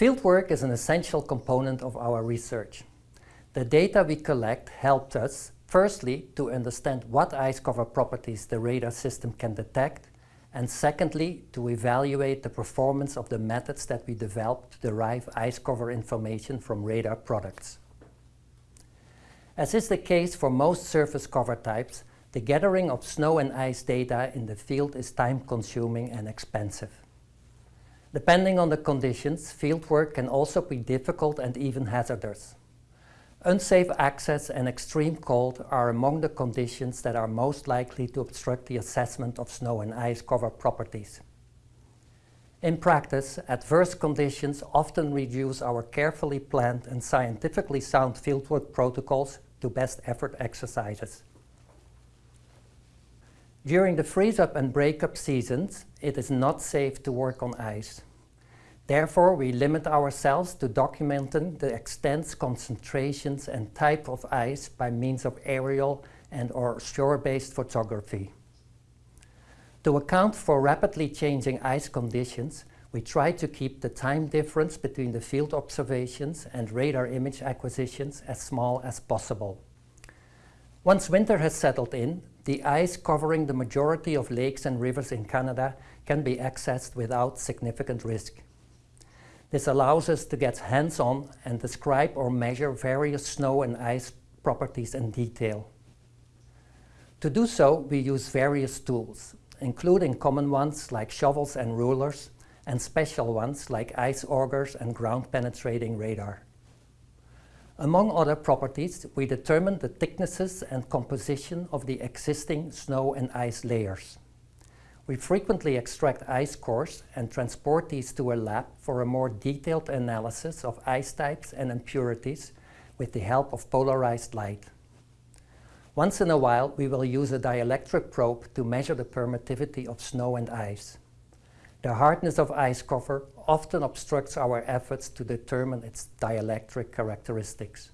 Fieldwork is an essential component of our research. The data we collect helped us, firstly, to understand what ice cover properties the radar system can detect, and secondly, to evaluate the performance of the methods that we developed to derive ice cover information from radar products. As is the case for most surface cover types, the gathering of snow and ice data in the field is time-consuming and expensive. Depending on the conditions, fieldwork can also be difficult and even hazardous. Unsafe access and extreme cold are among the conditions that are most likely to obstruct the assessment of snow and ice cover properties. In practice, adverse conditions often reduce our carefully planned and scientifically sound fieldwork protocols to best effort exercises. During the freeze-up and break-up seasons, it is not safe to work on ice. Therefore, we limit ourselves to documenting the extents, concentrations and type of ice by means of aerial and or shore-based photography. To account for rapidly changing ice conditions, we try to keep the time difference between the field observations and radar image acquisitions as small as possible. Once winter has settled in, the ice covering the majority of lakes and rivers in Canada can be accessed without significant risk. This allows us to get hands-on and describe or measure various snow and ice properties in detail. To do so, we use various tools, including common ones like shovels and rulers, and special ones like ice augers and ground-penetrating radar. Among other properties, we determine the thicknesses and composition of the existing snow and ice layers. We frequently extract ice cores and transport these to a lab for a more detailed analysis of ice types and impurities with the help of polarized light. Once in a while, we will use a dielectric probe to measure the permittivity of snow and ice. The hardness of ice cover often obstructs our efforts to determine its dielectric characteristics.